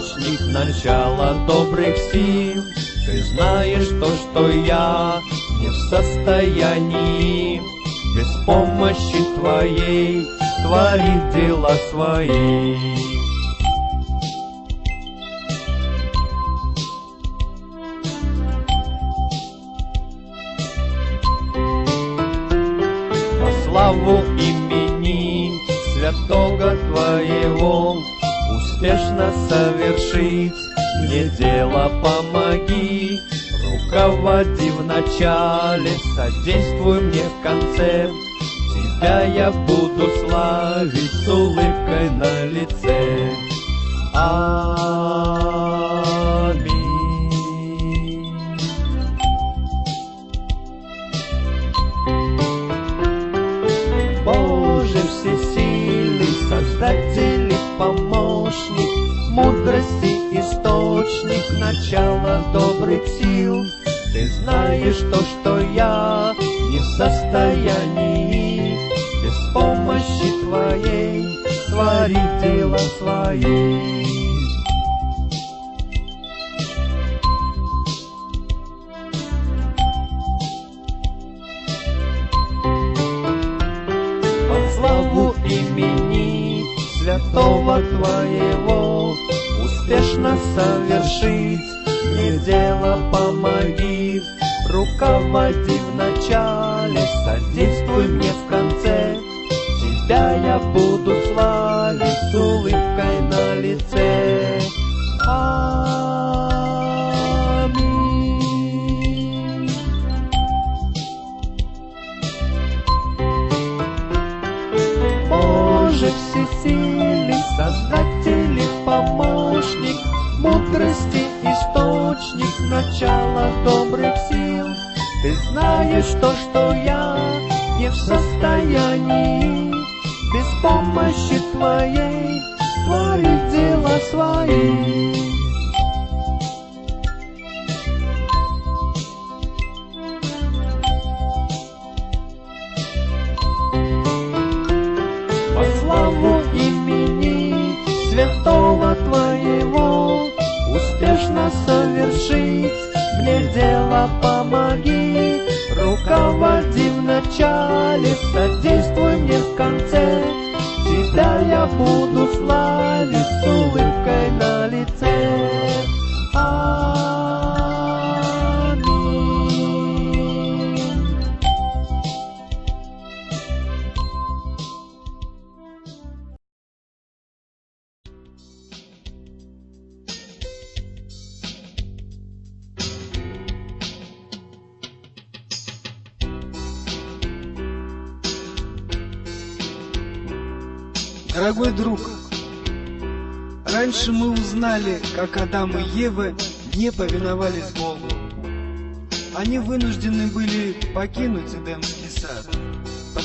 источник, начало добрых сил. Ты знаешь то, что я не в состоянии Без помощи Твоей творить дела свои. Успешно совершить мне дело помоги Руководи в начале, содействуй мне в конце Тебя я буду славить с улыбкой на лице. Аминь. Боже всесильный, Создатель помощник, Мудрости источник, начало добрых сил. Ты знаешь то, что я не в состоянии Без помощи Твоей творить дела свои. Руководи в начале,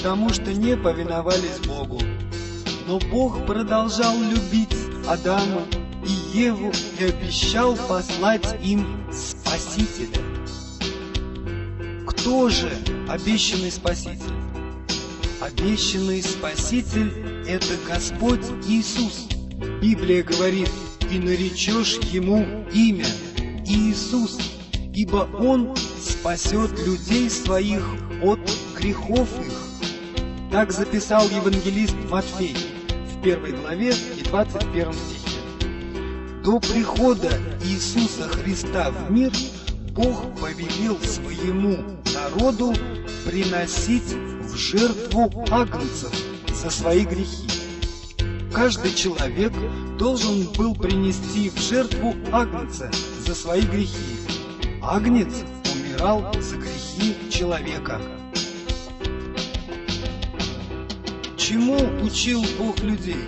потому что не повиновались Богу. Но Бог продолжал любить Адама и Еву и обещал послать им Спасителя. Кто же обещанный Спаситель? Обещанный Спаситель – это Господь Иисус. Библия говорит, и наречешь Ему имя Иисус, ибо Он спасет людей своих от грехов их. Так записал евангелист Матфей в первой главе и 21 стихе. До прихода Иисуса Христа в мир Бог повелел своему народу приносить в жертву агнцев за свои грехи. Каждый человек должен был принести в жертву агнца за свои грехи. Агнец умирал за грехи человека. Чему учил Бог людей?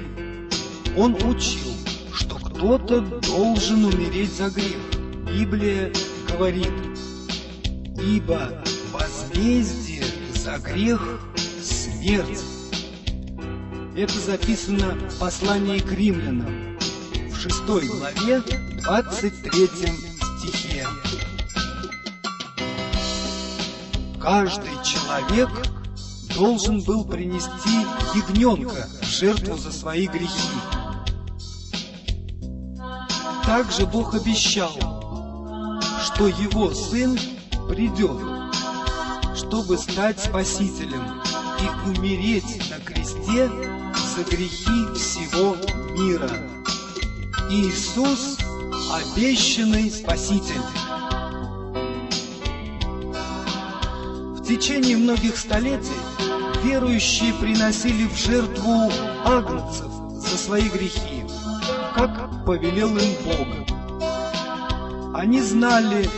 Он учил, что кто-то должен умереть за грех. Библия говорит, ибо возмездие за грех – смерть. Это записано в послании к римлянам в 6 главе 23 стихе. Каждый человек должен был принести ягненка в жертву за свои грехи. Также Бог обещал, что Его Сын придет, чтобы стать Спасителем и умереть на кресте за грехи всего мира. Иисус – обещанный Спаситель. В течение многих столетий верующие приносили в жертву агнцев за свои грехи, как повелел им Бог. Они знали,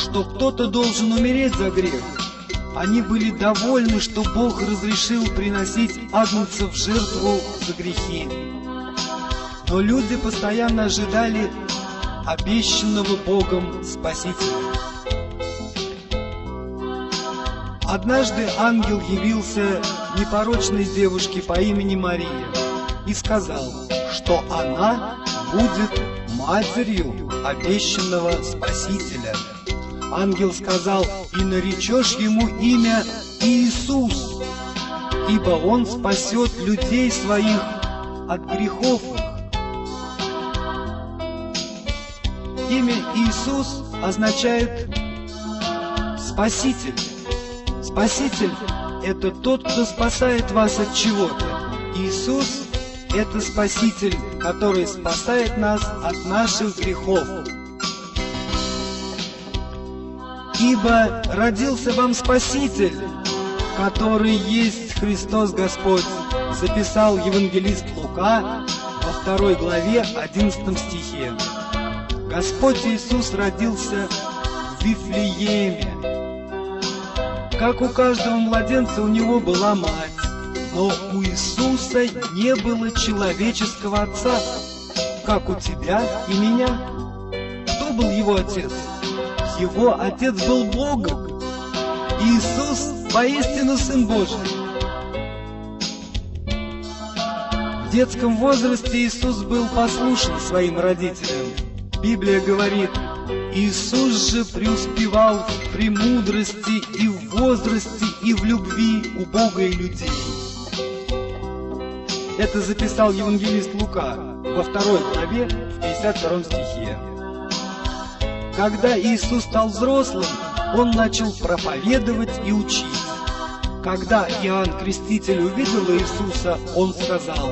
что кто-то должен умереть за грех. Они были довольны, что Бог разрешил приносить агнцев в жертву за грехи. Но люди постоянно ожидали обещанного Богом Спасителя. Однажды ангел явился непорочной девушке по имени Мария и сказал, что она будет матерью обещанного Спасителя. Ангел сказал, и наречешь ему имя Иисус, ибо он спасет людей своих от грехов. Имя Иисус означает Спаситель. Спаситель – это тот, кто спасает вас от чего-то. Иисус – это Спаситель, который спасает нас от наших грехов. Ибо родился вам Спаситель, который есть Христос Господь, записал евангелист Лука во второй главе 11 стихе. Господь Иисус родился в Вифлееме, как у каждого младенца у него была мать, но у Иисуса не было человеческого отца, как у тебя и меня. Кто был его отец? Его отец был Богом. Иисус поистину Сын Божий. В детском возрасте Иисус был послушен своим родителям. Библия говорит, Иисус же преуспевал в премудрости и в возрасте, и в любви у Бога и людей. Это записал евангелист Лука во второй главе, в 52 стихе. Когда Иисус стал взрослым, Он начал проповедовать и учить. Когда Иоанн Креститель увидел Иисуса, он сказал,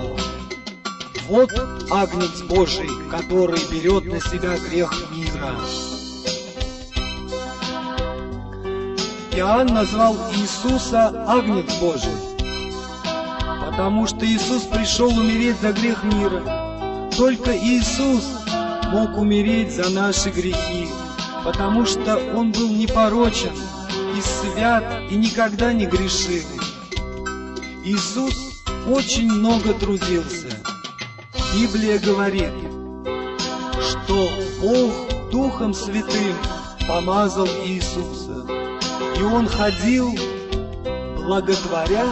«Вот Агнец Божий, который берет на себя грех мира». Иоанн назвал Иисуса Агнец Божий, потому что Иисус пришел умереть за грех мира. Только Иисус мог умереть за наши грехи, потому что Он был непорочен и свят и никогда не грешил. Иисус очень много трудился. Библия говорит, что Бог Духом Святым помазал Иисуса и он ходил, благотворя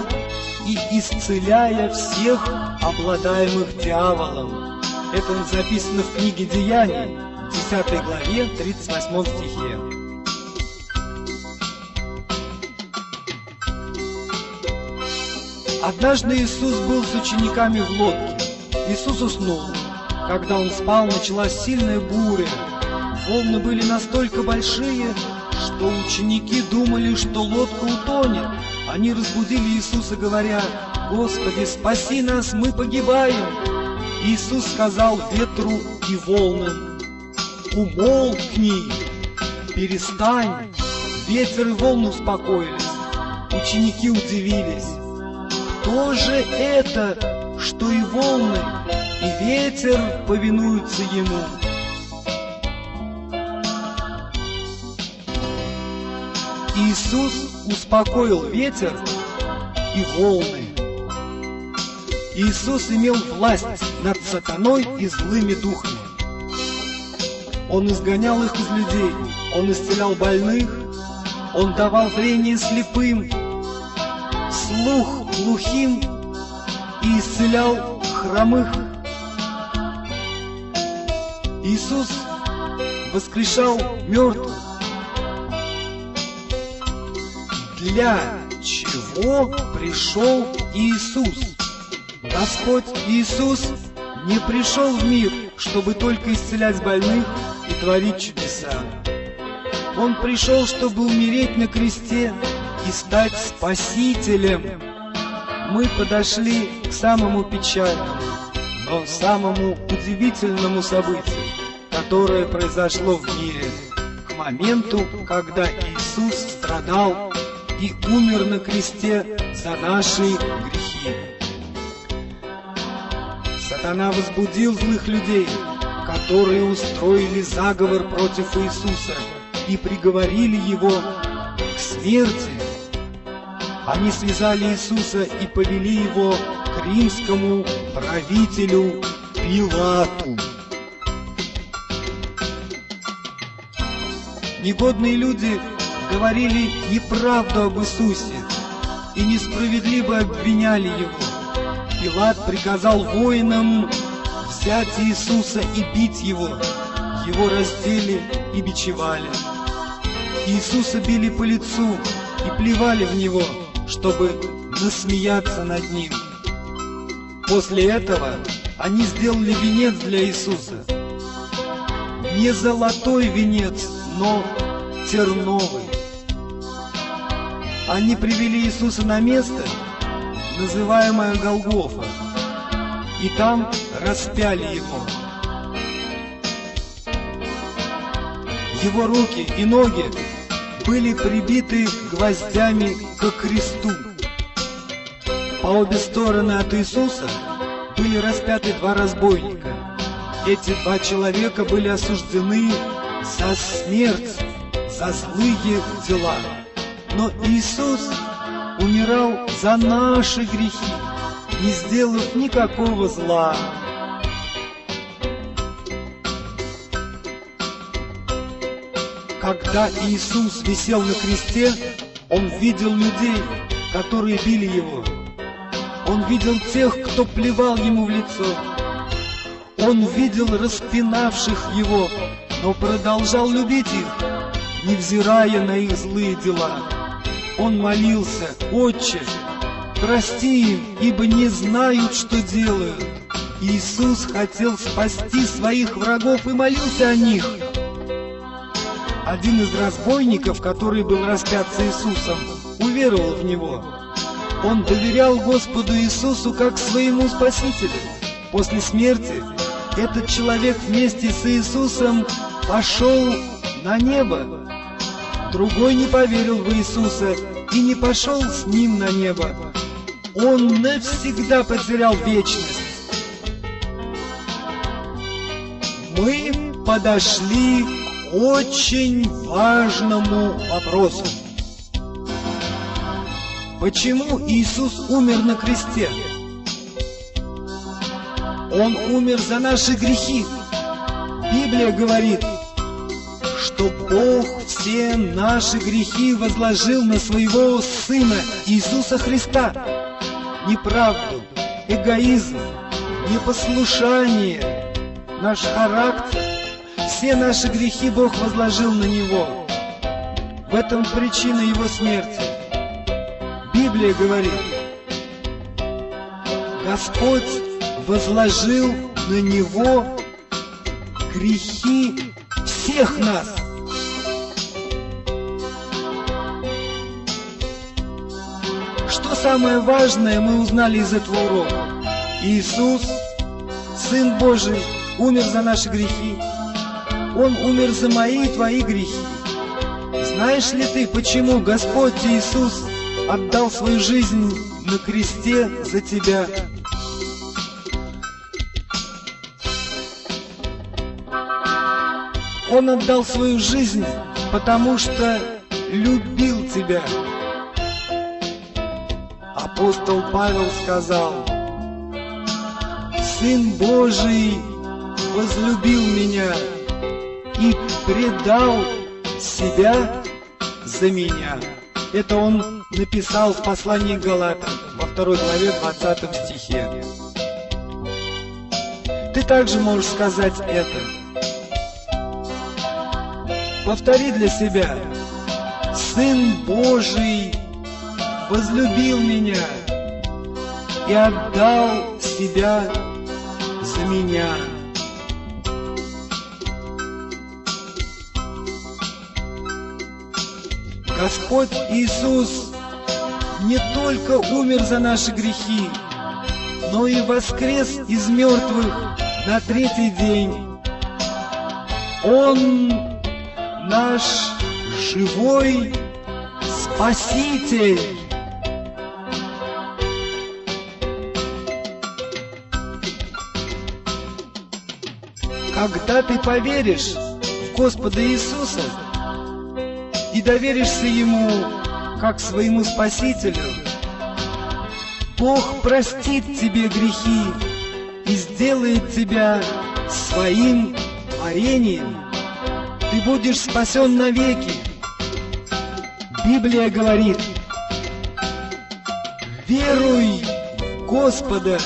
и исцеляя всех обладаемых дьяволом. Это записано в книге Деяний, 10 главе, 38 стихе. Однажды Иисус был с учениками в лодке. Иисус уснул. Когда он спал, началась сильная буря. Волны были настолько большие, что ученики думали, что лодка утонет. Они разбудили Иисуса, говоря, «Господи, спаси нас, мы погибаем!» Иисус сказал ветру и волнам, «Умолкни, перестань!» Ветер и волны успокоились. Ученики удивились. Кто же это, что и волны, и ветер повинуются ему? Иисус успокоил ветер и волны. Иисус имел власть над сатаной и злыми духами. Он изгонял их из людей, Он исцелял больных, Он давал зрение слепым, слух глухим и исцелял хромых. Иисус воскрешал мертвых. Для чего пришел Иисус? Господь Иисус не пришел в мир, чтобы только исцелять больных и творить чудеса. Он пришел, чтобы умереть на кресте и стать спасителем. Мы подошли к самому печальному, но самому удивительному событию, которое произошло в мире, к моменту, когда Иисус страдал и умер на кресте за наши грехи. Сатана возбудил злых людей, которые устроили заговор против Иисуса и приговорили его к смерти. Они связали Иисуса и повели его к римскому правителю Пилату. Негодные люди говорили неправду об Иисусе и несправедливо обвиняли его. Пилат приказал воинам взять Иисуса и бить его. Его раздели и бичевали. Иисуса били по лицу и плевали в него, чтобы насмеяться над ним. После этого они сделали венец для Иисуса. Не золотой венец, но терновый. Они привели Иисуса на место, называемое Голгофа, и там распяли его. Его руки и ноги были прибиты гвоздями к кресту. По обе стороны от Иисуса были распяты два разбойника. Эти два человека были осуждены за смерть, за злые дела. Но Иисус умирал за наши грехи, не сделав никакого зла. Когда Иисус висел на кресте, Он видел людей, которые били Его. Он видел тех, кто плевал Ему в лицо. Он видел распинавших Его, но продолжал любить их, невзирая на их злые дела. Он молился, «Отче, прости им, ибо не знают, что делают». Иисус хотел спасти своих врагов и молился о них. Один из разбойников, который был распят с Иисусом, уверовал в Него. Он доверял Господу Иисусу как своему Спасителю. После смерти этот человек вместе с Иисусом пошел на небо. Другой не поверил в Иисуса и не пошел с ним на небо. Он навсегда потерял вечность. Мы подошли очень важному вопросу. Почему Иисус умер на кресте? Он умер за наши грехи. Библия говорит, что Бог все наши грехи возложил на своего Сына Иисуса Христа. Неправду, эгоизм, непослушание, наш характер, все наши грехи Бог возложил на Него. В этом причина Его смерти. Библия говорит, Господь возложил на Него грехи всех нас. Что самое важное мы узнали из этого урока? Иисус, Сын Божий, умер за наши грехи. Он умер за мои и твои грехи. Знаешь ли ты, почему Господь Иисус отдал свою жизнь на кресте за тебя? Он отдал свою жизнь, потому что любил тебя. Апостол Павел сказал, Сын Божий возлюбил меня и предал себя за меня. Это он написал в послании Галатам во второй главе 20 стихе. Ты также можешь сказать это. Повтори для себя. Сын Божий возлюбил меня и отдал себя за меня. Господь Иисус не только умер за наши грехи, но и воскрес из мертвых на третий день. Он наш живой Спаситель. Когда ты поверишь в Господа Иисуса и доверишься Ему как своему Спасителю, Бог простит тебе грехи и сделает тебя своим творением. Ты будешь спасен навеки. Библия говорит, веруй в Господа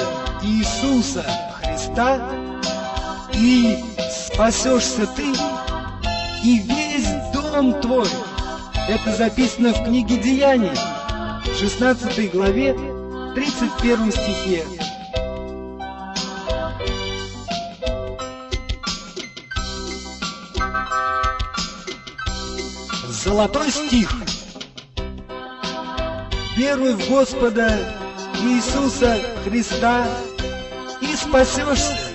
Иисуса Христа, и спасешься ты, и весь дом твой. Это записано в книге Деяний, в 16 главе, 31 стихе. Золотой стих. Веруй в Господа Иисуса Христа и спасешься.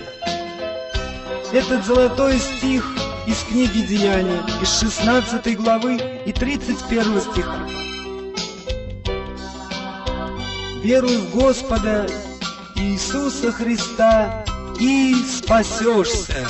Этот золотой стих из книги Деяний, из 16 главы и 31 стиха. Веруй в Господа Иисуса Христа и спасешься.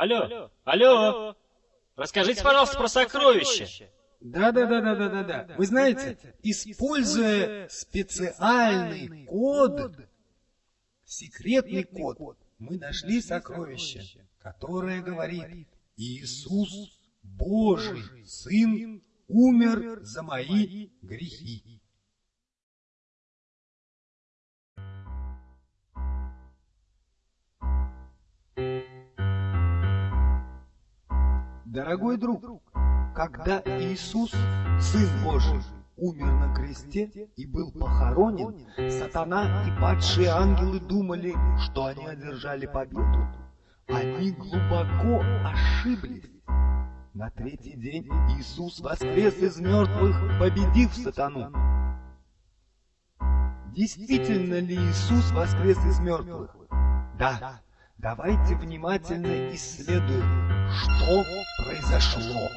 Алло, алло, расскажите, пожалуйста, про сокровища. Да, да, да, да, да, да, да. Вы знаете, используя специальный код, секретный код, мы нашли сокровище, которое говорит Иисус Божий, Сын, умер за мои грехи. Дорогой друг, когда Иисус, Сын Божий, умер на кресте и был похоронен, сатана и падшие ангелы думали, что они одержали победу. Они глубоко ошиблись. На третий день Иисус воскрес из мертвых, победив сатану. Действительно ли Иисус воскрес из мертвых? Да. Давайте внимательно исследуем, что произошло.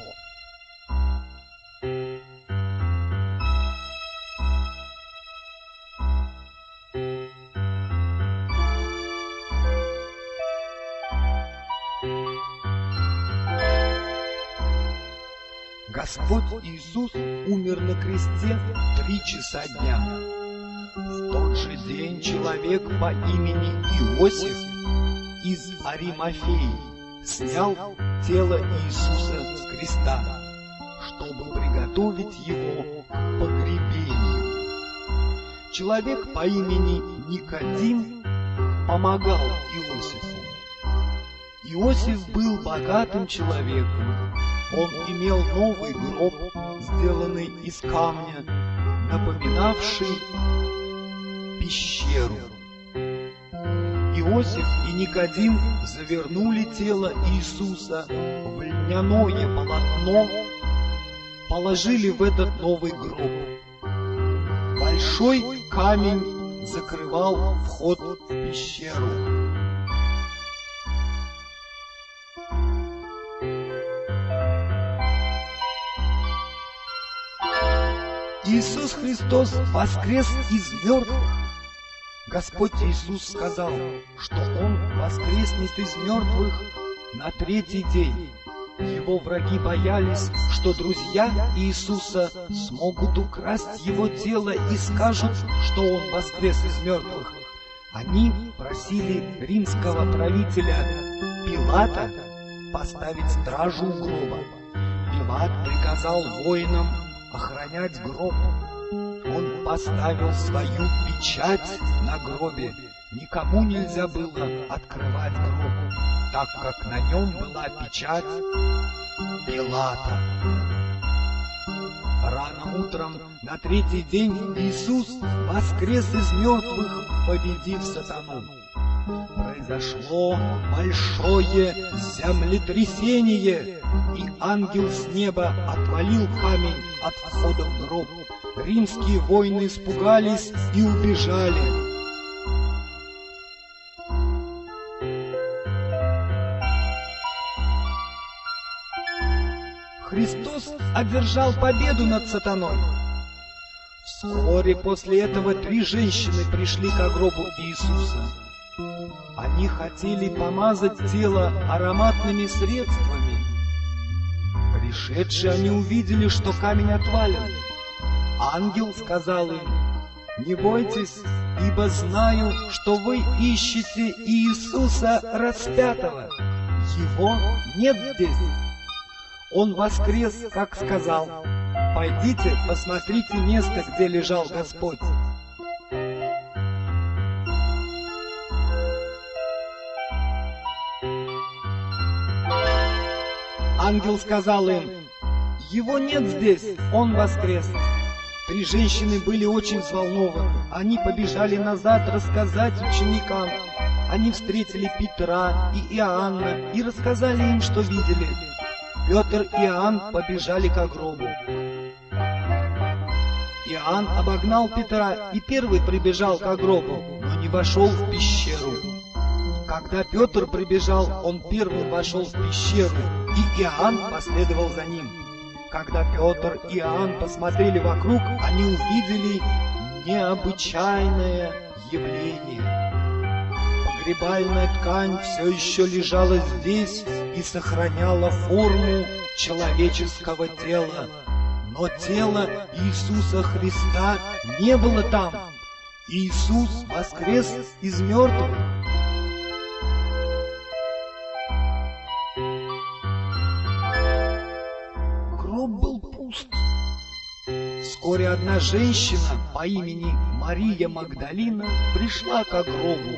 Господь Иисус умер на кресте в три часа дня. В тот же день человек по имени Иосиф из Аримафеи снял тело Иисуса с креста, чтобы приготовить его к погребению. Человек по имени Никодим помогал Иосифу. Иосиф был богатым человеком. Он имел новый гроб, сделанный из камня, напоминавший пещеру. Иосиф и Никодим завернули тело Иисуса в льняное полотно, положили в этот новый гроб. Большой камень закрывал вход в пещеру. Иисус Христос воскрес из мертвых. Господь Иисус сказал, что Он воскреснет из мертвых на третий день. Его враги боялись, что друзья Иисуса смогут украсть Его тело и скажут, что Он воскрес из мертвых. Они просили римского правителя Пилата поставить стражу у гроба. Пилат приказал воинам охранять гроб. Поставил свою печать на гробе. Никому нельзя было открывать гроб, так как на нем была печать Пилата. Рано утром на третий день Иисус воскрес из мертвых, победив сатану. Произошло большое землетрясение, и ангел с неба отвалил камень от входа в гроб. Римские воины испугались и убежали. Христос одержал победу над сатаной. Вскоре после этого три женщины пришли к гробу Иисуса. Они хотели помазать тело ароматными средствами. Пришедшие они увидели, что камень отвален. Ангел сказал им, «Не бойтесь, ибо знаю, что вы ищете Иисуса распятого. Его нет здесь. Он воскрес, как сказал. Пойдите, посмотрите место, где лежал Господь». Ангел сказал им, «Его нет здесь, он воскрес». Три женщины были очень взволнованы. Они побежали назад рассказать ученикам. Они встретили Петра и Иоанна и рассказали им, что видели. Петр и Иоанн побежали к гробу. Иоанн обогнал Петра и первый прибежал к гробу, но не вошел в пещеру. Когда Петр прибежал, он первым вошел в пещеру, и Иоанн последовал за ним. Когда Петр и Иоанн посмотрели вокруг, они увидели необычайное явление. Погребальная ткань все еще лежала здесь и сохраняла форму человеческого тела. Но тело Иисуса Христа не было там. Иисус воскрес из мертвых. Вскоре одна женщина по имени Мария Магдалина пришла к гробу.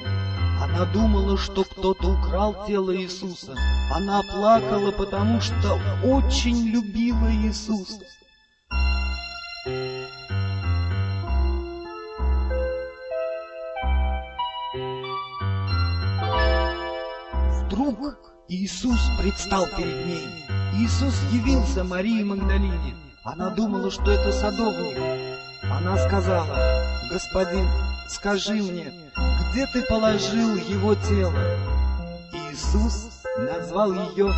Она думала, что кто-то украл тело Иисуса. Она плакала, потому что очень любила Иисуса. Вдруг Иисус предстал перед ней. Иисус явился Марии Магдалине. Она думала, что это садовник. Она сказала, «Господин, скажи мне, где ты положил его тело?» Иисус назвал ее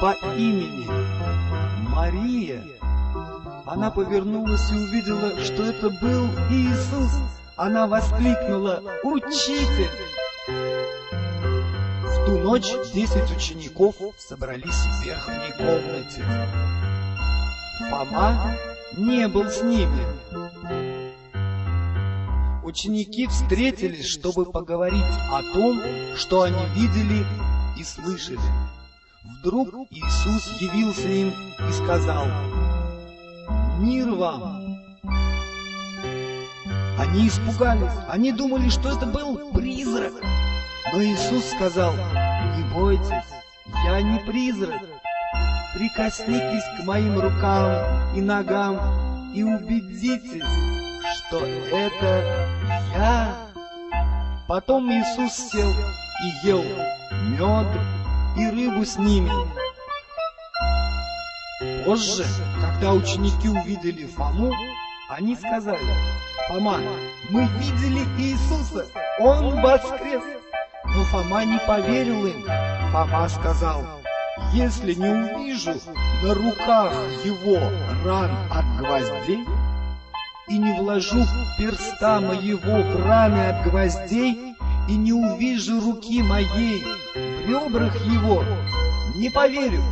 по имени Мария. Она повернулась и увидела, что это был Иисус. Она воскликнула, «Учитель!» В ту ночь десять учеников собрались в верхней комнате. Фома не был с ними. Ученики встретились, чтобы поговорить о том, что они видели и слышали. Вдруг Иисус явился им и сказал, «Мир вам!» Они испугались, они думали, что это был призрак. Но Иисус сказал, «Не бойтесь, я не призрак, прикоснитесь к моим рукам и ногам и убедитесь, что это я. Потом Иисус сел и ел мед и рыбу с ними. Позже, когда ученики увидели Фому, они сказали, «Фома, мы видели Иисуса, Он воскрес!» Но Фома не поверил им. Фома сказал, если не увижу на руках его ран от гвоздей и не вложу перста моего в раны от гвоздей и не увижу руки моей в ребрах его, не поверю.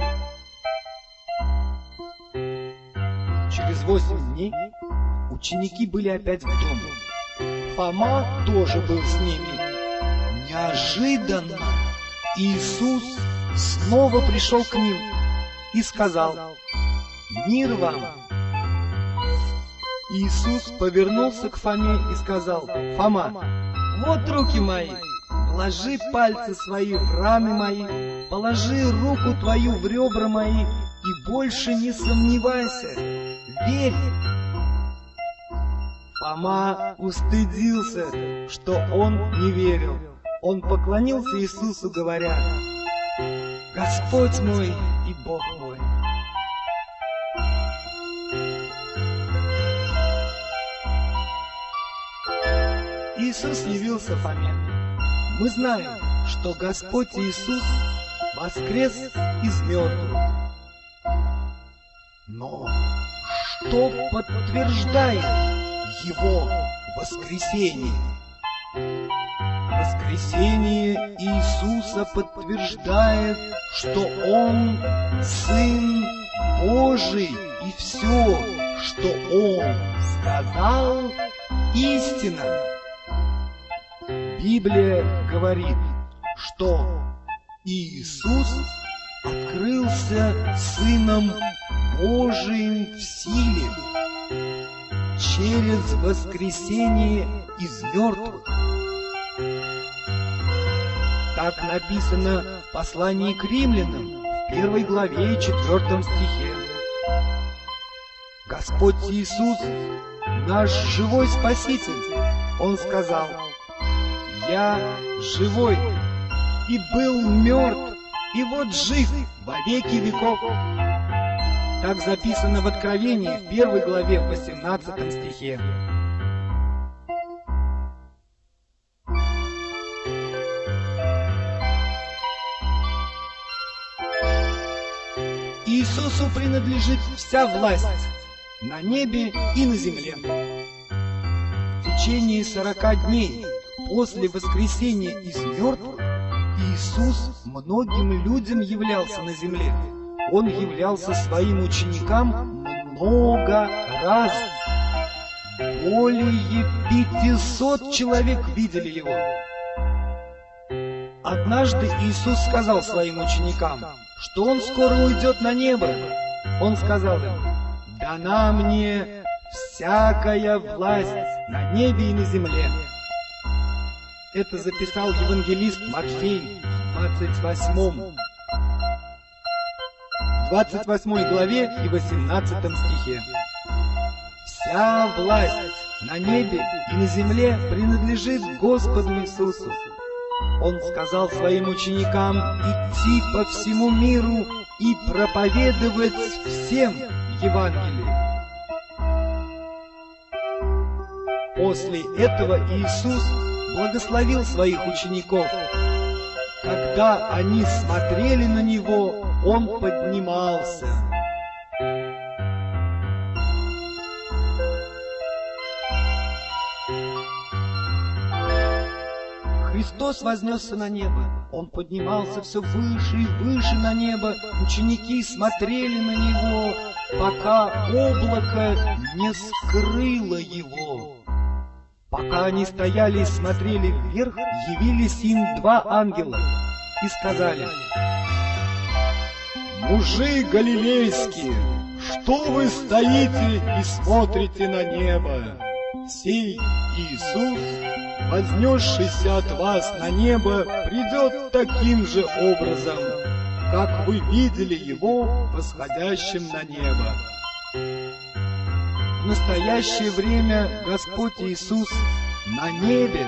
Через восемь дней ученики были опять в доме. Фома тоже был с ними. Неожиданно Иисус снова пришел к ним и сказал, «Мир вам!» Иисус повернулся к Фоме и сказал, «Фома, вот руки мои, положи пальцы свои в раны мои, положи руку твою в ребра мои и больше не сомневайся, верь». Фома устыдился, что он не верил. Он поклонился Иисусу, говоря, «Господь мой и Бог мой». Иисус явился Фоме. Мы знаем, что Господь Иисус воскрес из мертвых. Но что подтверждает Его воскресение? Воскресение Иисуса подтверждает, что Он Сын Божий, и все, что Он сказал, истина. Библия говорит, что Иисус открылся Сыном Божиим в силе через воскресение из мертвых. Так написано в послании к римлянам в первой главе и четвертом стихе. Господь Иисус, наш живой Спаситель, Он сказал, «Я живой и был мертв, и вот жив во веки веков». Так записано в Откровении в первой главе в 18 стихе. Иисусу принадлежит вся власть на небе и на земле. В течение сорока дней после воскресения из мертвых Иисус многим людям являлся на земле. Он являлся своим ученикам много раз. Более 500 человек видели его. Однажды Иисус сказал своим ученикам, что Он скоро уйдет на небо. Он сказал им, «Дана мне всякая власть на небе и на земле». Это записал евангелист Матфей в 28, 28 главе и 18 стихе. Вся власть на небе и на земле принадлежит Господу Иисусу. Он сказал своим ученикам идти по всему миру и проповедовать всем Евангелие. После этого Иисус благословил своих учеников. Когда они смотрели на Него, Он поднимался. Христос вознесся на небо. Он поднимался все выше и выше на небо. Ученики смотрели на Него, пока облако не скрыло Его. Пока они стояли и смотрели вверх, явились им два ангела и сказали, «Мужи галилейские, что вы стоите и смотрите на небо? Сей Иисус, вознесшийся от вас на небо, придет таким же образом, как вы видели Его восходящим на небо». В настоящее время Господь Иисус на небе,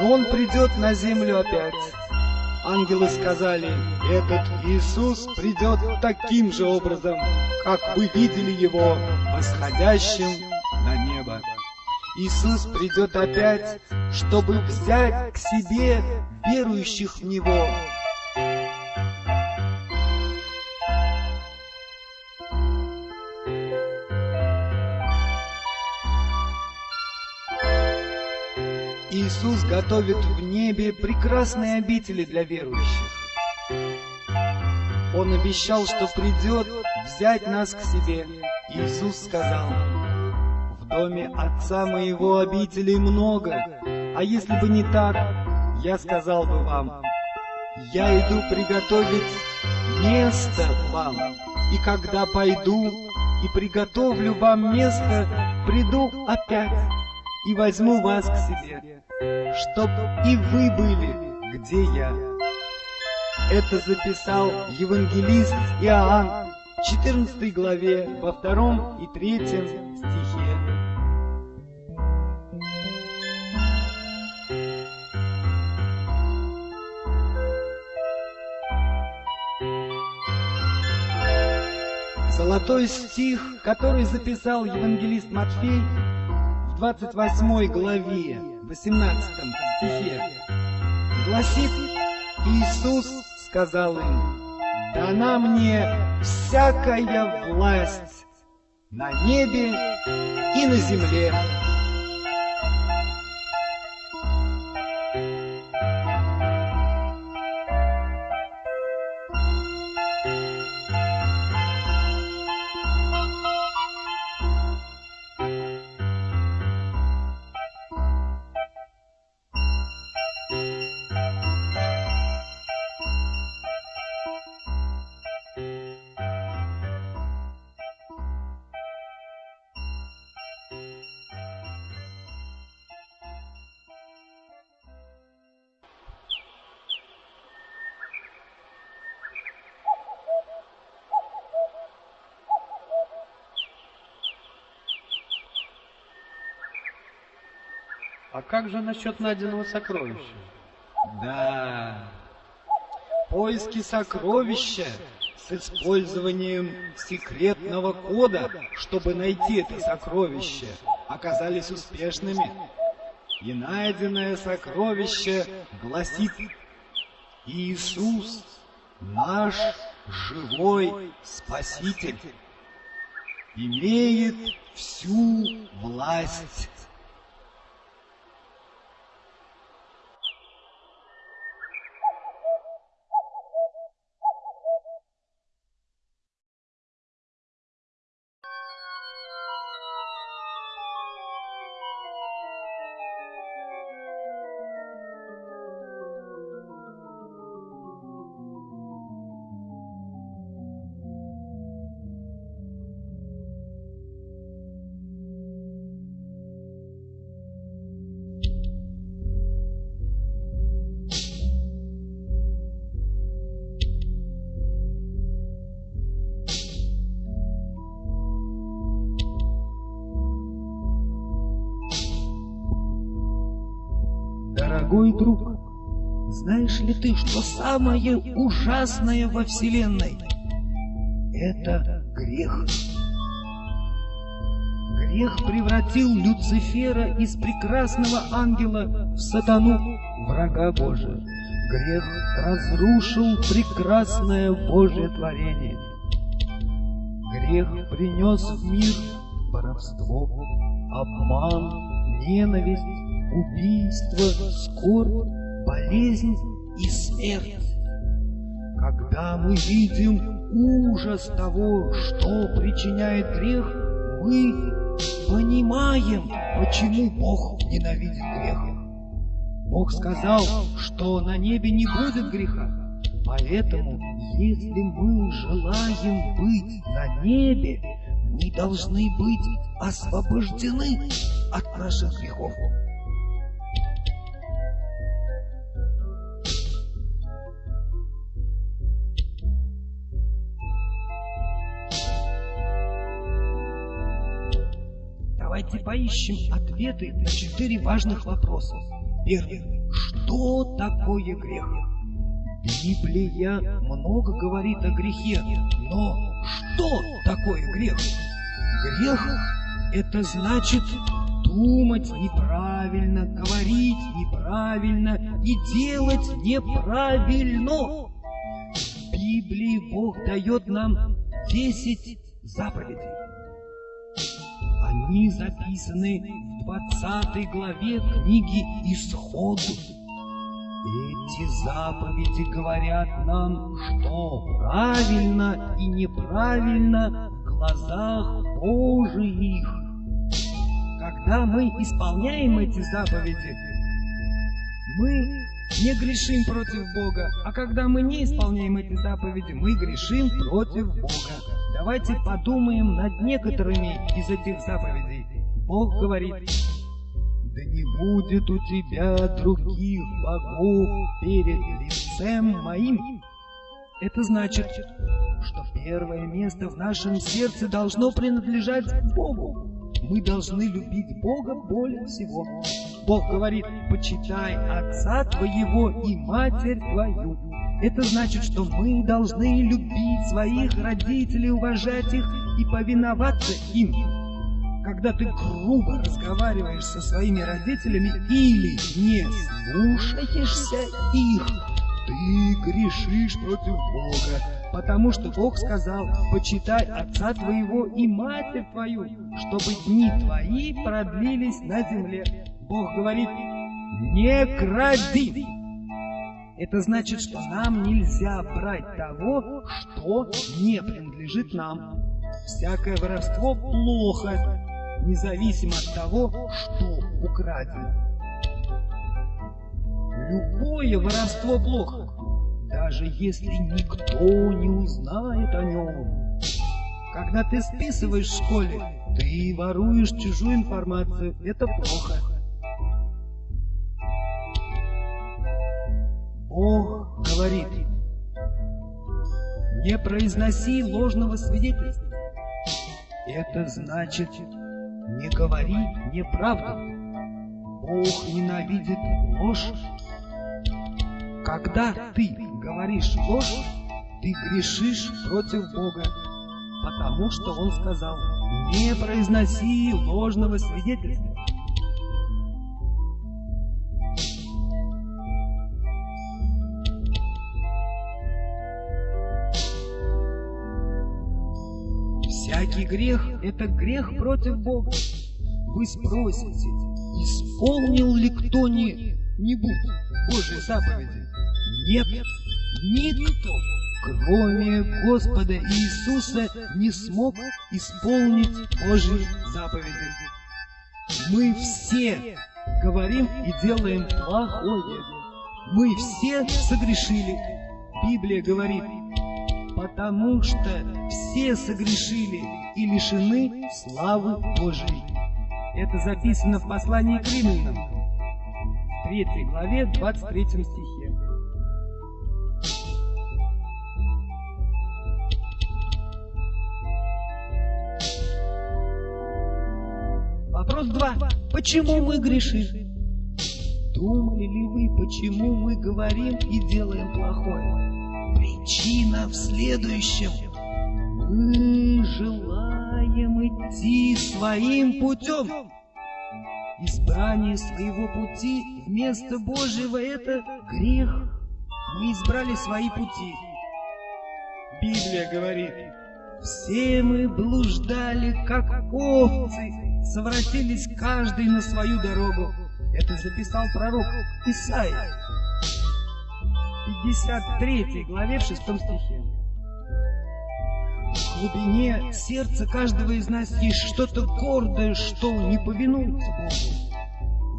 но Он придет на землю опять. Ангелы сказали, этот Иисус придет таким же образом, как вы видели Его восходящим. Иисус придет опять, чтобы взять к себе верующих в Него, Иисус готовит в небе прекрасные обители для верующих. Он обещал, что придет взять нас к себе. Иисус сказал, «В доме Отца моего обителей много, а если бы не так, я сказал бы вам, я иду приготовить место вам, и когда пойду и приготовлю вам место, приду опять и возьму вас к себе, чтоб и вы были, где я. Это записал евангелист Иоанн в 14 главе, во втором и третьем стихе. Золотой стих, который записал евангелист Матфей в 28 главе, 18 стихе, гласит Иисус сказал им, «Дана мне всякая власть на небе и на земле». А как же насчет найденного сокровища? Да, поиски сокровища с использованием секретного кода, чтобы найти это сокровище, оказались успешными. И найденное сокровище гласит Иисус, наш живой Спаситель, имеет всю власть. Самое ужасное во Вселенной — это грех? Грех превратил Люцифера из прекрасного ангела в сатану, врага Божия. Грех разрушил прекрасное Божье творение. Грех принес в мир воровство, обман, ненависть, убийство, скорбь, болезнь и смерть. Когда мы видим ужас того, что причиняет грех, мы понимаем, почему Бог ненавидит грех. Бог сказал, что на небе не будет греха. Поэтому, если мы желаем быть на небе, мы должны быть освобождены от наших грехов. Давайте поищем ответы на четыре важных вопроса. Первый. Что такое грех? Библия много говорит о грехе, но что такое грех? Грех – это значит думать неправильно, говорить неправильно и делать неправильно. В Библии Бог дает нам 10 заповедей. Они записаны в 20 главе книги Исход. Эти заповеди говорят нам, что правильно и неправильно в глазах Божиих. Когда мы исполняем эти заповеди, мы не грешим против Бога, а когда мы не исполняем эти заповеди, мы грешим против Бога. Давайте подумаем над некоторыми из этих заповедей. Бог говорит, «Да не будет у тебя других богов перед лицем моим». Это значит, что первое место в нашем сердце должно принадлежать Богу. Мы должны любить Бога более всего. Бог говорит, почитай отца твоего и матерь твою. Это значит, что мы должны любить своих родителей, уважать их и повиноваться им. Когда ты грубо разговариваешь со своими родителями или не слушаешься их, ты грешишь против Бога, потому что Бог сказал, почитай отца твоего и матерь твою, чтобы дни твои продлились на земле. Бог говорит, не кради. Это значит, что нам нельзя брать того, что не принадлежит нам. Всякое воровство плохо, независимо от того, что украдено. Любое воровство плохо, даже если никто не узнает о нем. Когда ты списываешь в школе, ты воруешь чужую информацию. Это плохо. Бог говорит, не произноси ложного свидетельства. Это значит, не говори неправду. Бог ненавидит ложь. Когда ты говоришь ложь, ты грешишь против Бога, потому что Он сказал, не произноси ложного свидетельства. Всякий грех – это грех против Бога. Вы спросите, исполнил ли кто-нибудь Божьи заповеди? Нет, никто, кроме Господа Иисуса, не смог исполнить Божьи заповеди. Мы все говорим и делаем плохое. Мы все согрешили. Библия говорит, потому что все согрешили и лишены славы Божией. Это записано в послании к римлянам, в 3 главе, 23 стихе. Вопрос 2. Почему мы грешим? Думали ли вы, почему мы говорим и делаем плохое? Причина в следующем. Мы желаем идти своим путем. Избрание своего пути вместо Божьего – это грех. Мы избрали свои пути. Библия говорит, все мы блуждали, как овцы, совратились каждый на свою дорогу. Это записал пророк Исаия. 53 главе в 6 стихе. В глубине сердца каждого из нас есть что-то гордое, что не повинуется Богу.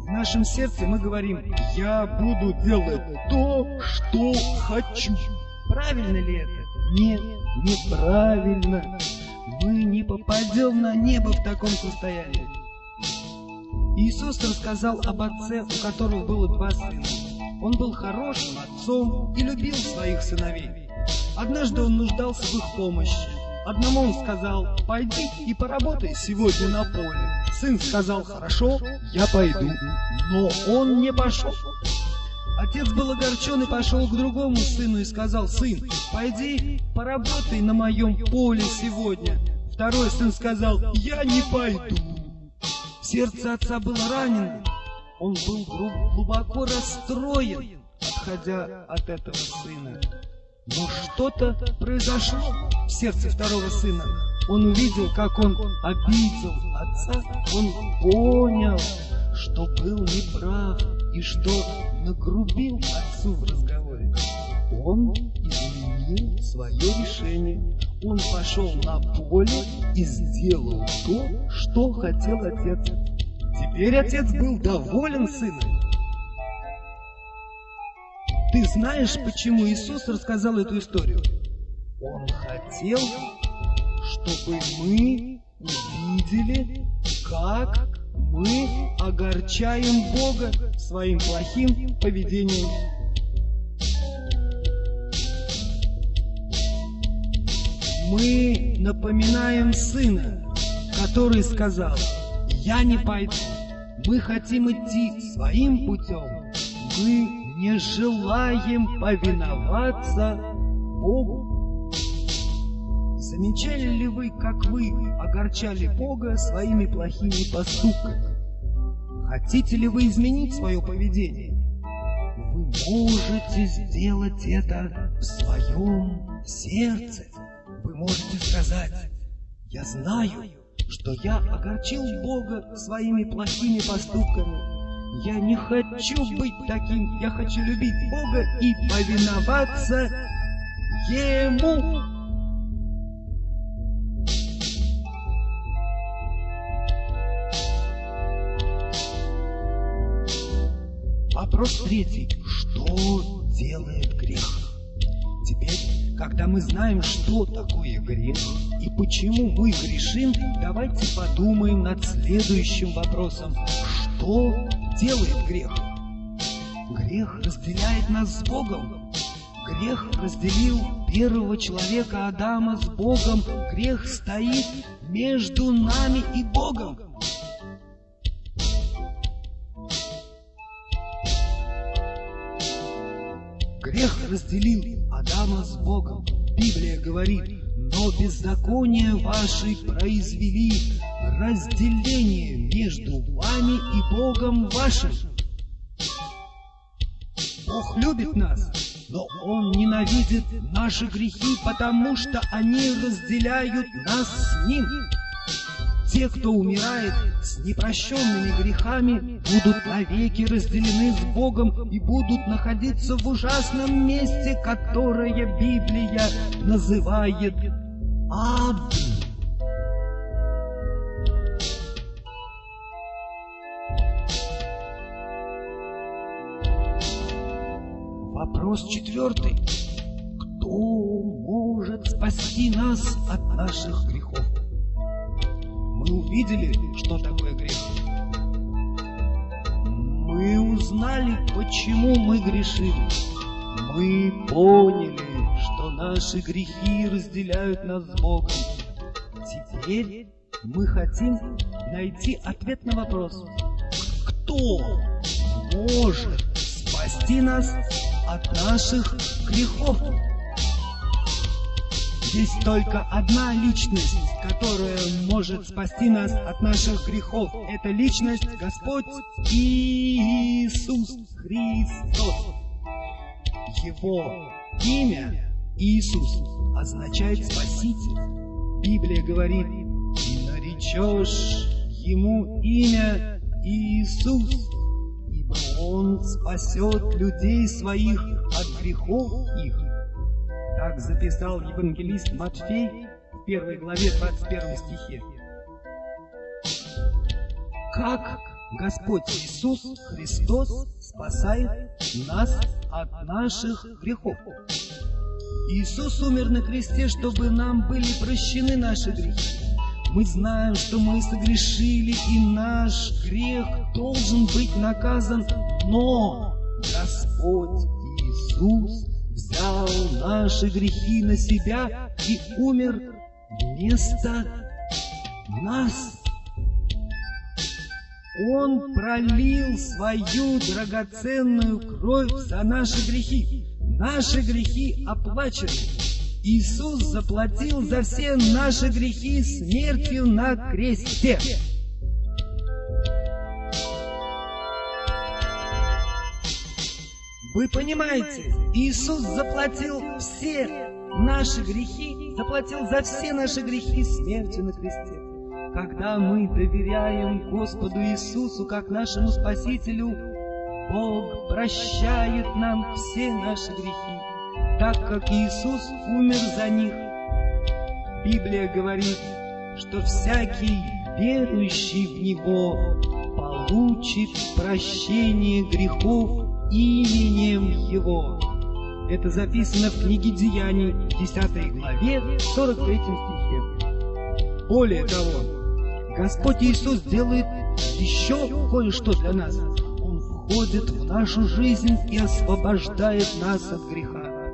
В нашем сердце мы говорим, я буду делать то, что хочу. Правильно ли это? Нет, неправильно. Мы не попадем на небо в таком состоянии. Иисус рассказал об отце, у которого было два сына. Он был хорошим отцом и любил своих сыновей. Однажды он нуждался в их помощи. Одному он сказал, пойди и поработай сегодня на поле. Сын сказал, хорошо, я пойду. Но он не пошел. Отец был огорчен и пошел к другому сыну и сказал, сын, пойди поработай на моем поле сегодня. Второй сын сказал, я не пойду. Сердце отца было ранено. Он был глубоко расстроен, отходя от этого сына. Но что-то произошло в сердце второго сына. Он увидел, как он обидел отца. Он понял, что был неправ и что нагрубил отцу в разговоре. Он изменил свое решение. Он пошел на поле и сделал то, что хотел отец. Теперь отец был доволен сыном. Ты знаешь, почему Иисус рассказал эту историю? Он хотел, чтобы мы увидели, как мы огорчаем Бога своим плохим поведением. Мы напоминаем сына, который сказал, «Я не пойду, мы хотим идти своим путем, мы не желаем повиноваться Богу». Замечали ли вы, как вы огорчали Бога своими плохими поступками? Хотите ли вы изменить свое поведение? Вы можете сделать это в своем сердце. Вы можете сказать, я знаю, что я огорчил Бога своими плохими поступками. Я не хочу быть таким, я хочу любить Бога и повиноваться Ему. Вопрос третий. Что делает грех? Теперь, когда мы знаем, что такое грех и почему мы грешим, давайте подумаем над следующим вопросом. Что делает грех? Грех разделяет нас с Богом. Грех разделил первого человека Адама с Богом. Грех стоит между нами и Богом. Грех разделил Адама с Богом. Библия говорит, но беззаконие ваши произвели разделение между вами и Богом вашим. Бог любит нас, но Он ненавидит наши грехи, потому что они разделяют нас с Ним. Те, кто умирает с непрощенными грехами, будут навеки разделены с Богом и будут находиться в ужасном месте, которое Библия называет ад. Вопрос четвертый. Кто может спасти нас от наших грехов? Мы увидели, что такое грех. Мы узнали, почему мы грешим. Мы поняли, что наши грехи разделяют нас с Богом. Теперь мы хотим найти ответ на вопрос. Кто может спасти нас от наших грехов? Есть только одна личность, которая может спасти нас от наших грехов. Это личность Господь Иисус Христос. Его имя Иисус означает Спаситель. Библия говорит, и наречешь Ему имя Иисус, ибо Он спасет людей своих от грехов их. Так записал евангелист Матфей в первой главе 21 стихе. Как Господь Иисус Христос спасает нас от наших грехов? Иисус умер на кресте, чтобы нам были прощены наши грехи. Мы знаем, что мы согрешили, и наш грех должен быть наказан, но Господь Иисус взял наши грехи на себя и умер вместо нас. Он пролил свою драгоценную кровь за наши грехи. Наши грехи оплачены. Иисус заплатил за все наши грехи смертью на кресте. Вы понимаете, Иисус заплатил все наши грехи, заплатил за все наши грехи смертью на кресте. Когда мы доверяем Господу Иисусу как нашему Спасителю, Бог прощает нам все наши грехи, так как Иисус умер за них. Библия говорит, что всякий верующий в Него получит прощение грехов именем Его. Это записано в книге Деяний, 10 главе, 43 стихе. Более того, Господь Иисус делает еще кое-что для нас. Он входит в нашу жизнь и освобождает нас от греха.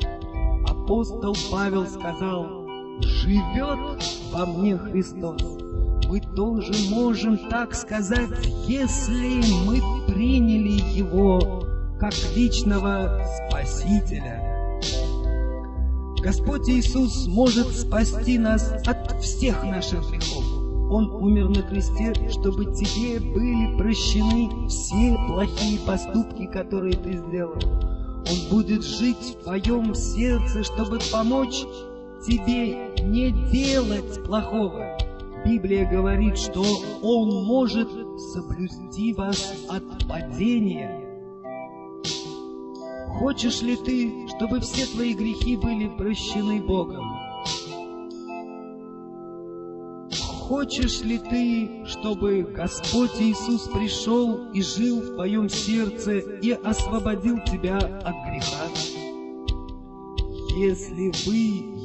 Апостол Павел сказал, «Живет во мне Христос». Мы тоже можем так сказать, если мы приняли Его как личного Спасителя. Господь Иисус может спасти нас от всех наших грехов. Он умер на кресте, чтобы тебе были прощены все плохие поступки, которые ты сделал. Он будет жить в твоем сердце, чтобы помочь тебе не делать плохого. Библия говорит, что Он может соблюсти вас от падения. Хочешь ли ты, чтобы все твои грехи были прощены Богом? Хочешь ли ты, чтобы Господь Иисус пришел и жил в твоем сердце и освободил тебя от греха? Если вы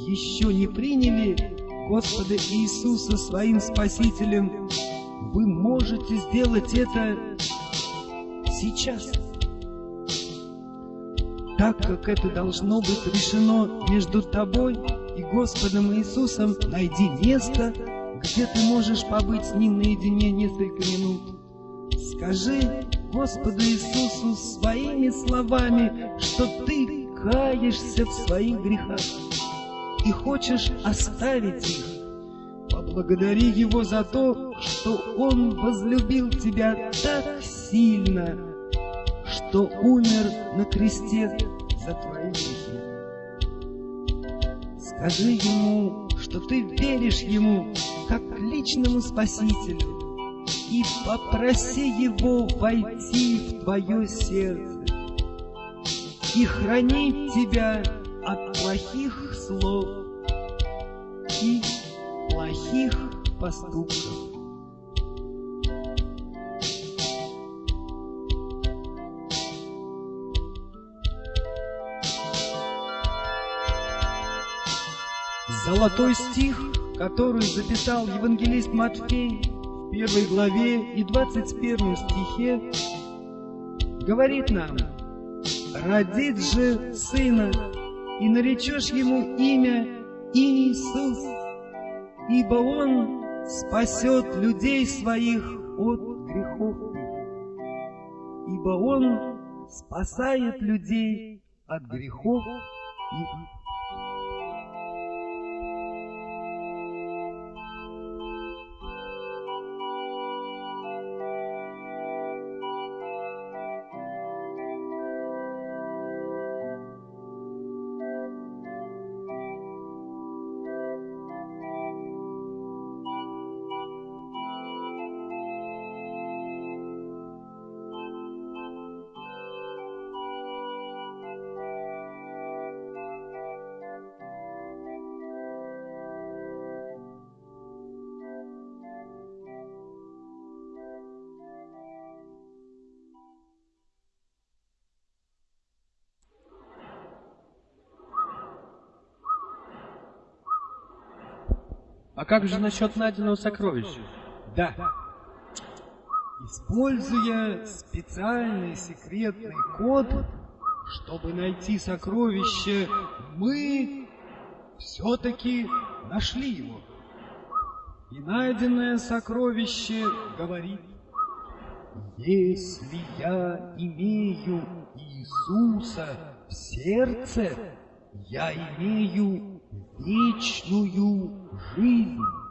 еще не приняли Господа Иисуса своим Спасителем, вы можете сделать это сейчас. Так как это должно быть решено между тобой и Господом Иисусом, найди место, где ты можешь побыть с Ним наедине несколько минут. Скажи Господу Иисусу своими словами, что ты каешься в своих грехах и хочешь оставить их. Поблагодари Его за то, что Он возлюбил тебя так сильно, что умер на кресте за твои грехи. Скажи Ему, что ты веришь Ему как личному Спасителю и попроси Его войти в твое сердце и хранить тебя от плохих слов и плохих поступков. Золотой стих, который записал евангелист Матфей в первой главе и 21 стихе, говорит нам, «Родит же сына, и наречешь ему имя Иисус, ибо он спасет людей своих от грехов ибо он спасает людей от грехов их». А как же насчет найденного сокровища? Да. Используя специальный секретный код, чтобы найти сокровище, мы все-таки нашли его. И найденное сокровище говорит, если я имею Иисуса в сердце, я имею вечную жизнь.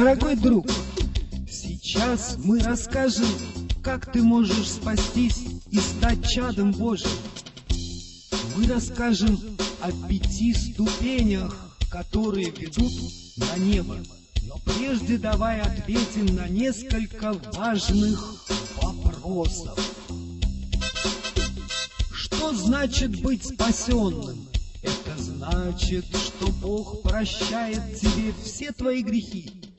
Дорогой друг, сейчас мы расскажем, как ты можешь спастись и стать чадом Божьим. Мы расскажем о пяти ступенях, которые ведут на небо. Но прежде давай ответим на несколько важных вопросов. Что значит быть спасенным? Это значит, что Бог прощает тебе все твои грехи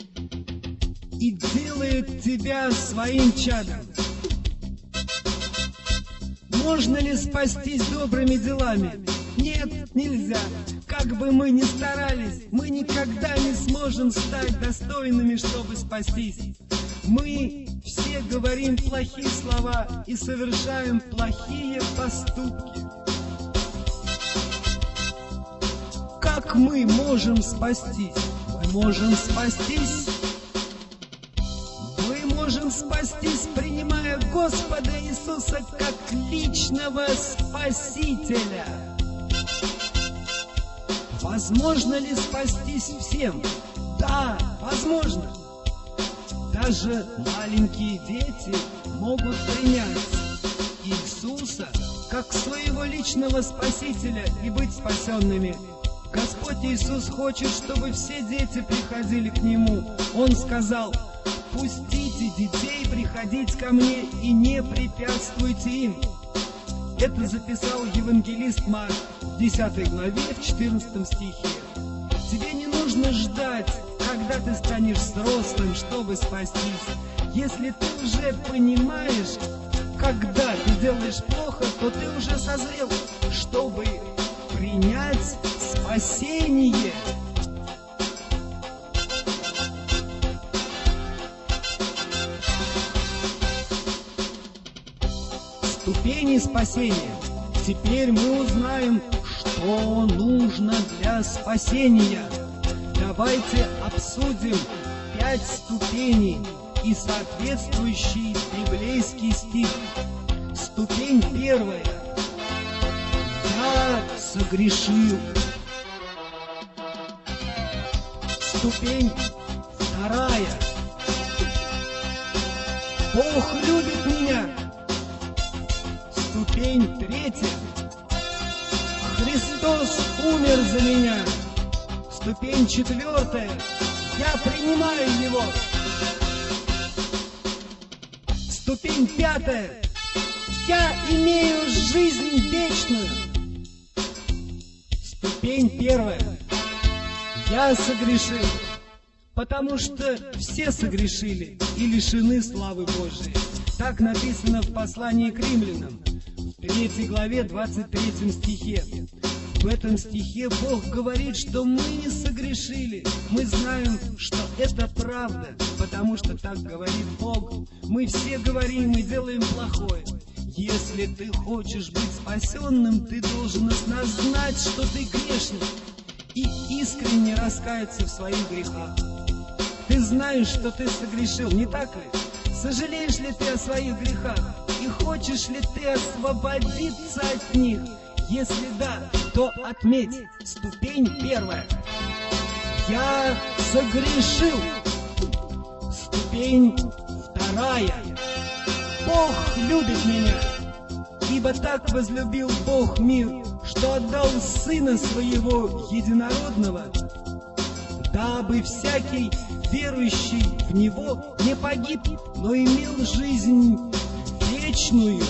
и делает тебя своим чадом. Можно ли спастись добрыми делами? Нет, нельзя. Как бы мы ни старались, мы никогда не сможем стать достойными, чтобы спастись. Мы все говорим плохие слова и совершаем плохие поступки. Как мы можем спастись? Мы можем спастись спастись, принимая Господа Иисуса как личного Спасителя. Возможно ли спастись всем? Да, возможно. Даже маленькие дети могут принять Иисуса как своего личного Спасителя и быть спасенными. Господь Иисус хочет, чтобы все дети приходили к Нему. Он сказал, «Пустите детей приходить ко мне и не препятствуйте им». Это записал евангелист Марк в 10 главе, в 14 стихе. Тебе не нужно ждать, когда ты станешь взрослым, чтобы спастись. Если ты уже понимаешь, когда ты делаешь плохо, то ты уже созрел, чтобы принять спасение. Ступени спасения. Теперь мы узнаем, что нужно для спасения. Давайте обсудим пять ступеней и соответствующий библейский стих. Ступень первая. Я согрешил. Ступень вторая. Бог любит меня. Ступень третья. Христос умер за меня. Ступень четвертая. Я принимаю Его. Ступень пятая. Я имею жизнь вечную. Ступень первая. Я согрешил, потому что все согрешили и лишены славы Божией. Так написано в послании к римлянам, 3 главе 23 стихе. В этом стихе Бог говорит, что мы не согрешили. Мы знаем, что это правда, потому что так говорит Бог. Мы все говорим и делаем плохое. Если ты хочешь быть спасенным, ты должен осознать, что ты грешник, и искренне раскаяться в своих грехах. Ты знаешь, что ты согрешил, не так ли? Сожалеешь ли ты о своих грехах? И хочешь ли ты освободиться от них? Если да, то отметь ступень первая. Я согрешил. Ступень вторая. Бог любит меня, ибо так возлюбил Бог мир, что отдал Сына Своего Единородного, дабы всякий верующий в Него не погиб, но имел жизнь вечную.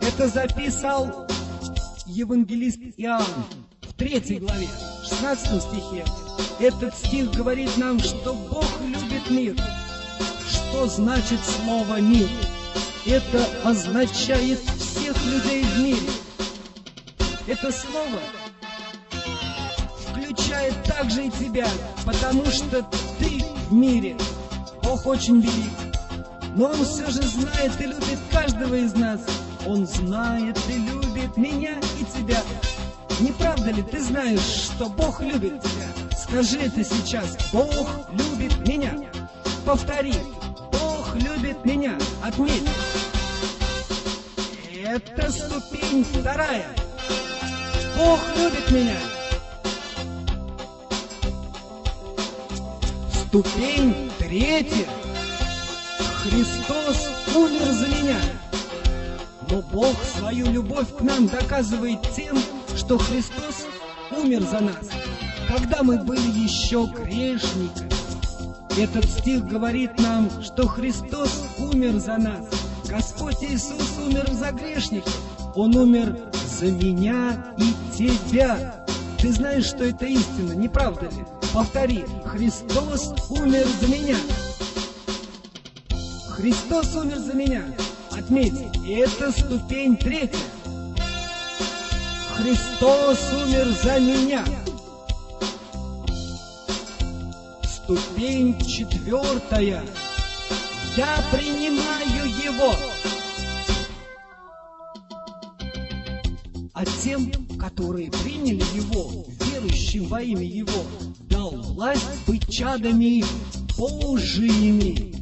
Это записал евангелист Иоанн в третьей главе, 16 стихе. Этот стих говорит нам, что Бог любит мир. Что значит слово «мир»? Это означает всех людей в мире. Это слово включает также и тебя, потому что ты в мире. Бог очень велик. Но Он все же знает и любит каждого из нас. Он знает и любит меня и тебя. Не правда ли ты знаешь, что Бог любит тебя? Скажи это сейчас. Бог любит меня. Повтори. Бог любит меня. Отметь. Это ступень вторая. Бог любит меня. Ступень третья. Христос умер за меня. Но Бог свою любовь к нам доказывает тем, что Христос умер за нас, когда мы были еще грешниками. Этот стих говорит нам, что Христос умер за нас. Господь Иисус умер за грешников. Он умер за меня и тебя. Ты знаешь, что это истина, не правда ли? Повтори, Христос умер за меня. Христос умер за меня. Отметь, это ступень третья. Христос умер за меня. Ступень четвертая. Я принимаю его. А тем, которые приняли его, верующим во имя его, дал власть быть чадами Божиими.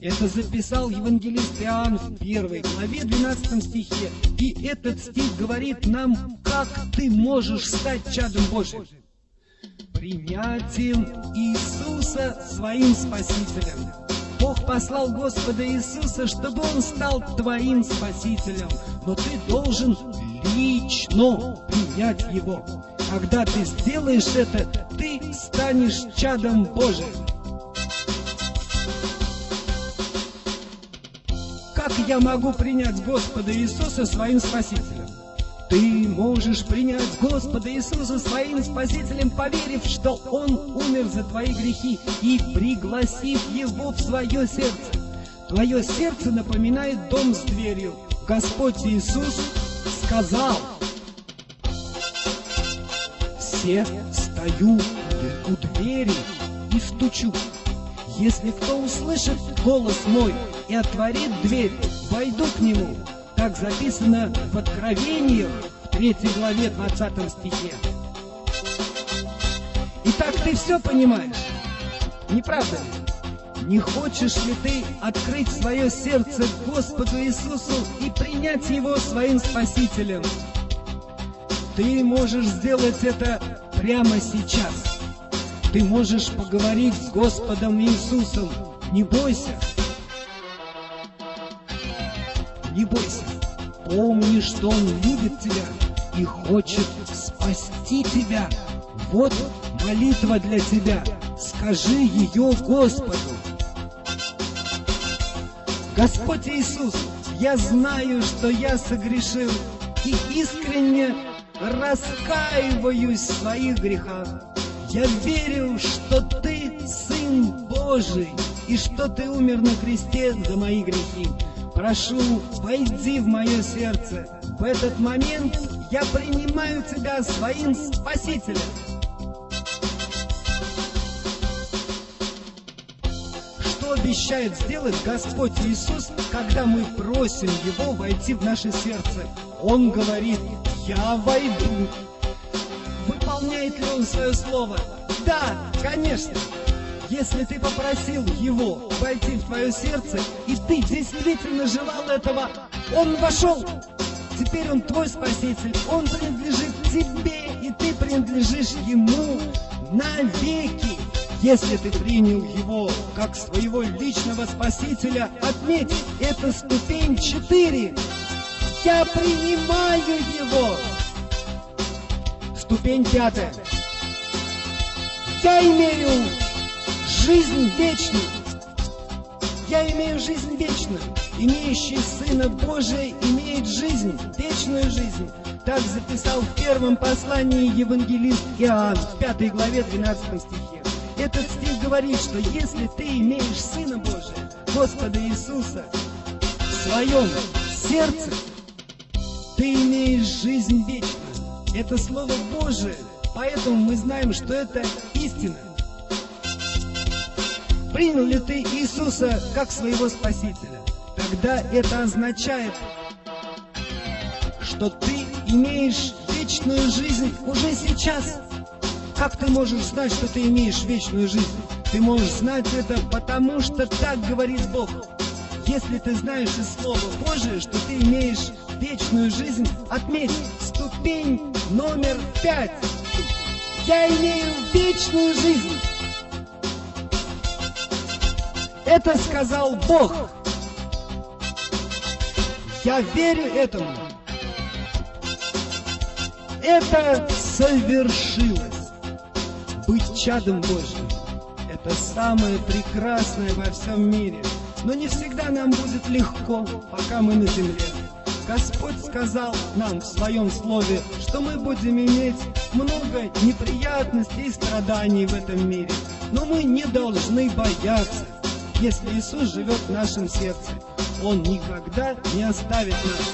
Это записал евангелист Иоанн в первой главе 12 стихе. И этот стих говорит нам, как ты можешь стать чадом Божьим. Принятием Иисуса своим Спасителем. Бог послал Господа Иисуса, чтобы Он стал твоим Спасителем. Но ты должен лично принять Его. Когда ты сделаешь это, ты станешь чадом Божьим. Как я могу принять Господа Иисуса своим Спасителем? Ты можешь принять Господа Иисуса своим Спасителем, поверив, что Он умер за твои грехи и пригласив Его в свое сердце. Твое сердце напоминает дом с дверью. Господь Иисус сказал, «Все стою у двери и стучу. Если кто услышит голос мой и отворит дверь, войду к нему». Так записано в Откровениях в 3 главе 20 стихе. Итак, ты все понимаешь? Не правда ли? Не хочешь ли ты открыть свое сердце Господу Иисусу и принять Его своим Спасителем? Ты можешь сделать это прямо сейчас. Ты можешь поговорить с Господом Иисусом. Не бойся. Не бойся. Помни, что Он любит тебя и хочет спасти тебя. Вот молитва для тебя. Скажи ее Господу. Господь Иисус, я знаю, что я согрешил и искренне раскаиваюсь в своих грехах. Я верю, что Ты Сын Божий и что Ты умер на кресте за мои грехи. Прошу, войди в мое сердце. В этот момент я принимаю Тебя своим Спасителем. Что обещает сделать Господь Иисус, когда мы просим Его войти в наше сердце? Он говорит, я войду. Выполняет ли Он свое слово? Да, конечно. Если ты попросил его войти в твое сердце, и ты действительно желал этого, он вошел. Теперь он твой спаситель, он принадлежит тебе, и ты принадлежишь ему навеки. Если ты принял его как своего личного спасителя, отметь, это ступень 4. Я принимаю его. Ступень пятая. Я имею жизнь вечную. Я имею жизнь вечную. Имеющий Сына Божия имеет жизнь, вечную жизнь. Так записал в первом послании евангелист Иоанн в пятой главе 12 стихе. Этот стих говорит, что если ты имеешь Сына Божия, Господа Иисуса, в своем сердце, ты имеешь жизнь вечную. Это Слово Божие, поэтому мы знаем, что это истина. Принял ли ты Иисуса как своего Спасителя? Тогда это означает, что ты имеешь вечную жизнь уже сейчас. Как ты можешь знать, что ты имеешь вечную жизнь? Ты можешь знать это, потому что так говорит Бог. Если ты знаешь из Слова Божия, что ты имеешь вечную жизнь, отметь ступень номер пять. Я имею вечную жизнь. Это сказал Бог. Я верю этому. Это совершилось. Быть чадом Божьим – это самое прекрасное во всем мире. Но не всегда нам будет легко, пока мы на земле. Господь сказал нам в своем слове, что мы будем иметь много неприятностей и страданий в этом мире. Но мы не должны бояться, если Иисус живет в нашем сердце. Он никогда не оставит нас.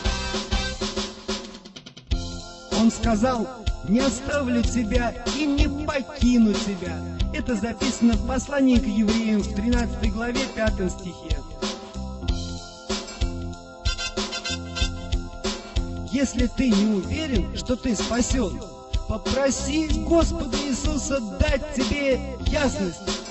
Он сказал, не оставлю тебя и не покину тебя. Это записано в послании к евреям в 13 главе 5 стихе. Если ты не уверен, что ты спасен, попроси Господа Иисуса дать тебе ясность.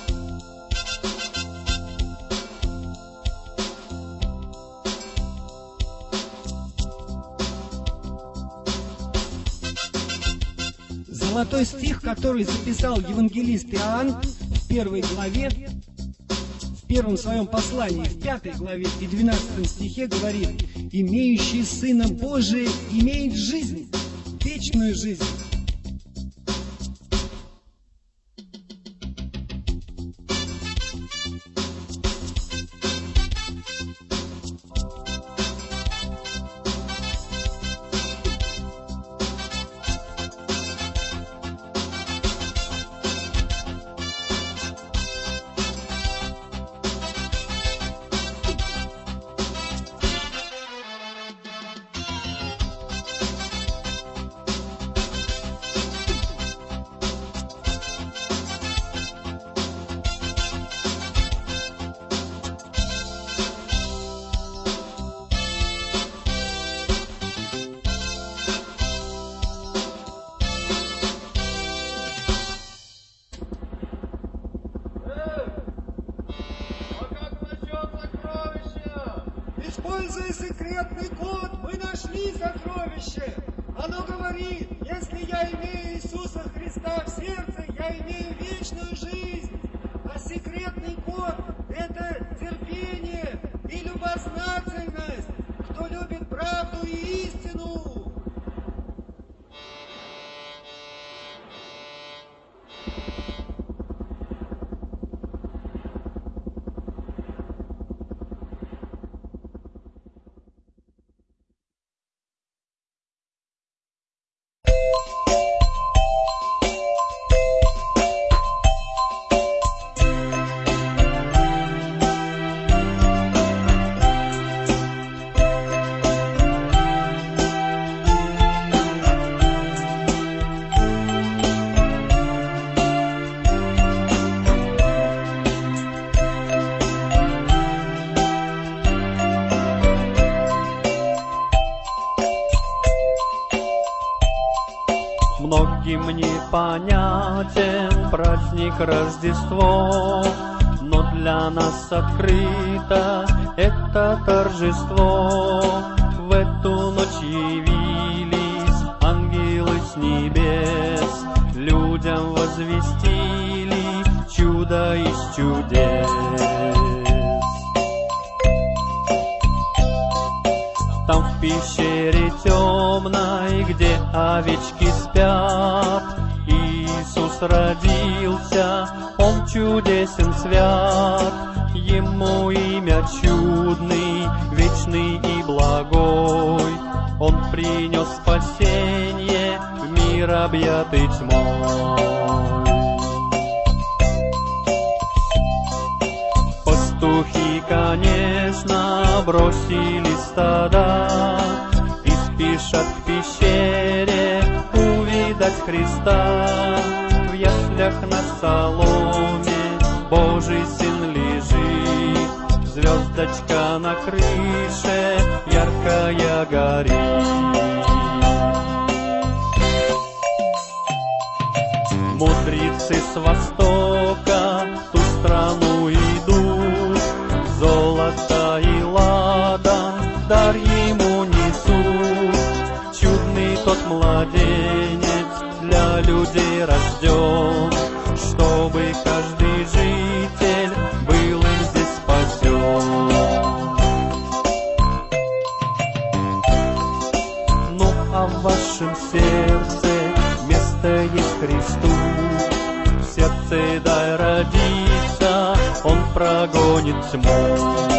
Золотой стих, который записал евангелист Иоанн в первой главе, в первом своем послании, в пятой главе и двенадцатом стихе говорит, «Имеющий Сына Божия имеет жизнь, вечную жизнь». Непонятен праздник Рождество, но для нас открыто это торжество. В эту ночь явились ангелы с небес, людям возвестили чудо из чудес. Там в пещере темной, где овечки спят, родился, Он чудесен свят, Ему имя чудный, вечный и благой. Он принес спасение в мир объятый тьмой. Пастухи, конечно, бросили стада И спешат к пещере увидать Христа. В яслях на соломе Божий Сын лежит, Звездочка на крыше яркая горит. Мудрецы с востока в ту страну идут, Золото и ладан дар ему несут. Чудный тот младенец для людей рожден, nic mu.